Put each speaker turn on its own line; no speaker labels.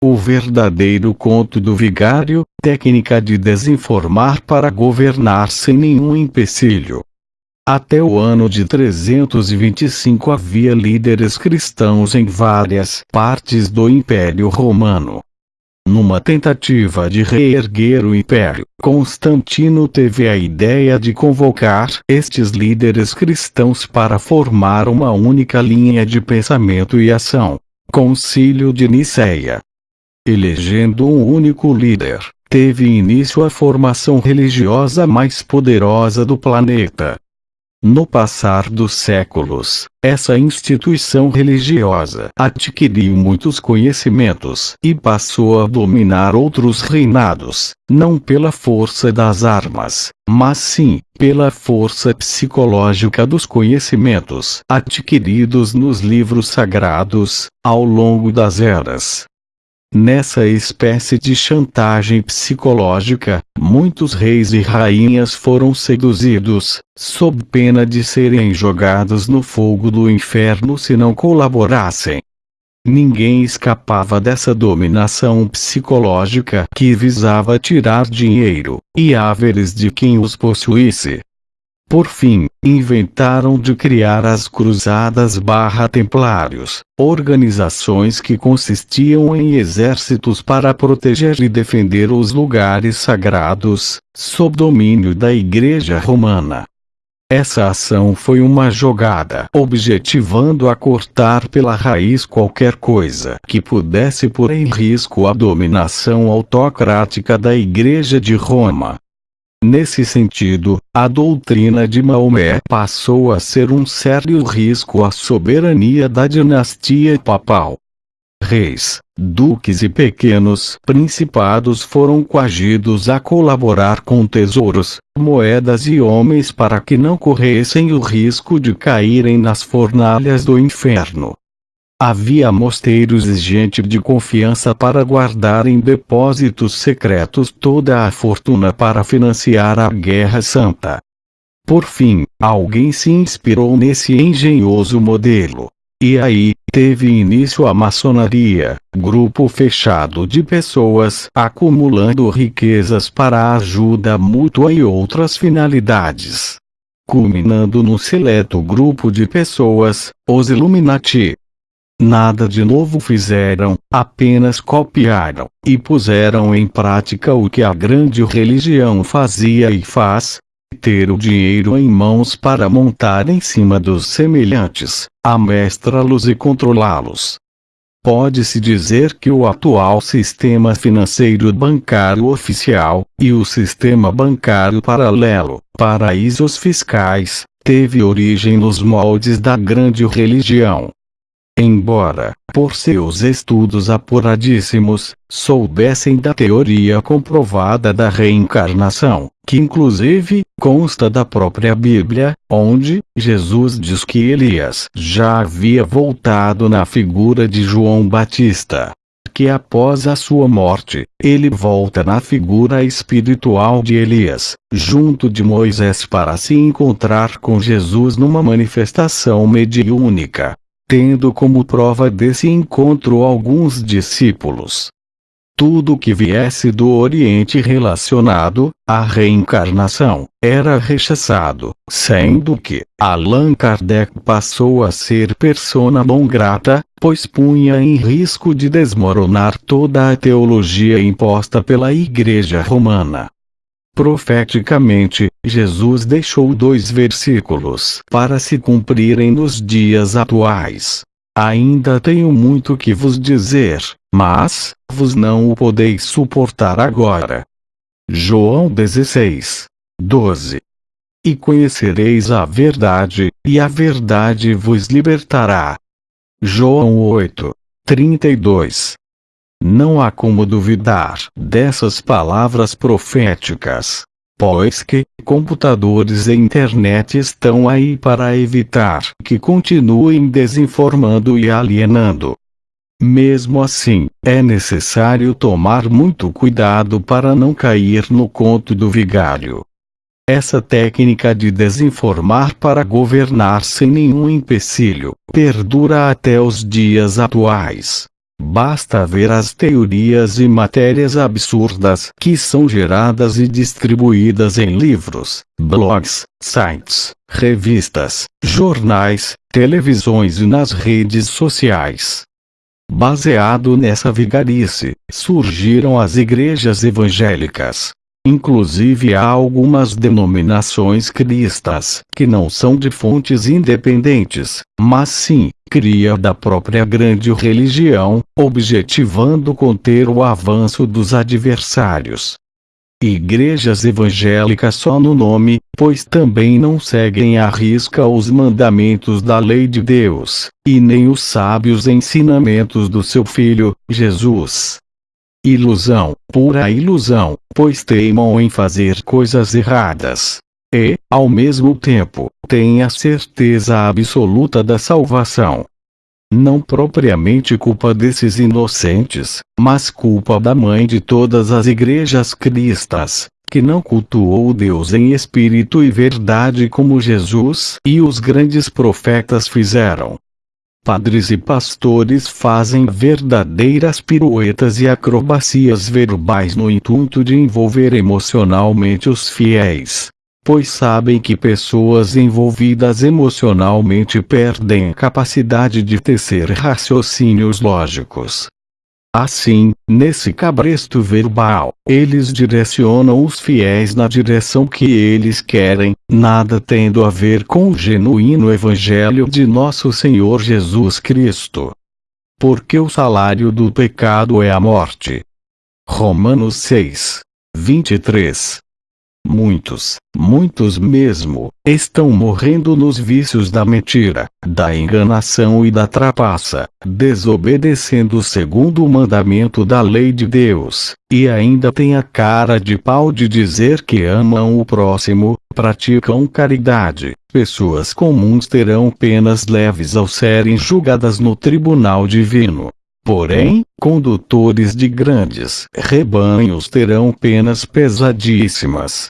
O verdadeiro conto do vigário, técnica de desinformar para governar sem nenhum empecilho. Até o ano de 325 havia líderes cristãos em várias partes do Império Romano. Numa tentativa de reerguer o império, Constantino teve a ideia de convocar estes líderes cristãos para formar uma única linha de pensamento e ação. Concílio de Nicéia. Elegendo um único líder, teve início a formação religiosa mais poderosa do planeta. No passar dos séculos, essa instituição religiosa adquiriu muitos conhecimentos e passou a dominar outros reinados, não pela força das armas, mas sim pela força psicológica dos conhecimentos adquiridos nos livros sagrados, ao longo das eras. Nessa espécie de chantagem psicológica, muitos reis e rainhas foram seduzidos, sob pena de serem jogados no fogo do inferno se não colaborassem. Ninguém escapava dessa dominação psicológica que visava tirar dinheiro e haveres de quem os possuísse. Por fim, inventaram de criar as Cruzadas barra Templários, organizações que consistiam em exércitos para proteger e defender os lugares sagrados, sob domínio da Igreja Romana. Essa ação foi uma jogada objetivando a cortar pela raiz qualquer coisa que pudesse pôr em risco a dominação autocrática da Igreja de Roma. Nesse sentido, a doutrina de Maomé passou a ser um sério risco à soberania da dinastia papal. Reis, duques e pequenos principados foram coagidos a colaborar com tesouros, moedas e homens para que não corressem o risco de caírem nas fornalhas do inferno. Havia mosteiros e gente de confiança para guardar em depósitos secretos toda a fortuna para financiar a Guerra Santa. Por fim, alguém se inspirou nesse engenhoso modelo. E aí, teve início a maçonaria, grupo fechado de pessoas acumulando riquezas para ajuda mútua e outras finalidades. Culminando num seleto grupo de pessoas, os Illuminati, Nada de novo fizeram, apenas copiaram, e puseram em prática o que a grande religião fazia e faz, ter o dinheiro em mãos para montar em cima dos semelhantes, amestrá-los e controlá-los. Pode-se dizer que o atual sistema financeiro bancário oficial, e o sistema bancário paralelo, paraísos fiscais, teve origem nos moldes da grande religião. Embora, por seus estudos apuradíssimos, soubessem da teoria comprovada da reencarnação, que inclusive, consta da própria Bíblia, onde, Jesus diz que Elias já havia voltado na figura de João Batista. Que após a sua morte, ele volta na figura espiritual de Elias, junto de Moisés para se encontrar com Jesus numa manifestação mediúnica tendo como prova desse encontro alguns discípulos. Tudo que viesse do Oriente relacionado à reencarnação era rechaçado, sendo que Allan Kardec passou a ser persona non grata, pois punha em risco de desmoronar toda a teologia imposta pela Igreja Romana. Profeticamente, Jesus deixou dois versículos para se cumprirem nos dias atuais. Ainda tenho muito que vos dizer, mas, vos não o podeis suportar agora. João 16, 12. E conhecereis a verdade, e a verdade vos libertará. João 8, 32. Não há como duvidar dessas palavras proféticas, pois que computadores e internet estão aí para evitar que continuem desinformando e alienando. Mesmo assim, é necessário tomar muito cuidado para não cair no conto do vigário. Essa técnica de desinformar para governar sem nenhum empecilho perdura até os dias atuais. Basta ver as teorias e matérias absurdas que são geradas e distribuídas em livros, blogs, sites, revistas, jornais, televisões e nas redes sociais. Baseado nessa vigarice, surgiram as igrejas evangélicas. Inclusive há algumas denominações cristãs que não são de fontes independentes, mas sim, cria da própria grande religião, objetivando conter o avanço dos adversários. Igrejas evangélicas só no nome, pois também não seguem à risca os mandamentos da lei de Deus, e nem os sábios ensinamentos do seu Filho, Jesus. Ilusão, pura ilusão, pois teimam em fazer coisas erradas. E, ao mesmo tempo, têm a certeza absoluta da salvação. Não propriamente culpa desses inocentes, mas culpa da mãe de todas as igrejas cristãs, que não cultuou Deus em espírito e verdade como Jesus e os grandes profetas fizeram. Padres e pastores fazem verdadeiras piruetas e acrobacias verbais no intuito de envolver emocionalmente os fiéis, pois sabem que pessoas envolvidas emocionalmente perdem a capacidade de tecer raciocínios lógicos. Assim, nesse cabresto verbal, eles direcionam os fiéis na direção que eles querem, nada tendo a ver com o genuíno Evangelho de nosso Senhor Jesus Cristo. Porque o salário do pecado é a morte. Romanos 6, 23 Muitos, muitos mesmo, estão morrendo nos vícios da mentira, da enganação e da trapaça, desobedecendo o segundo mandamento da lei de Deus, e ainda têm a cara de pau de dizer que amam o próximo, praticam caridade. Pessoas comuns terão penas leves ao serem julgadas no tribunal divino. Porém, condutores de grandes rebanhos terão penas pesadíssimas.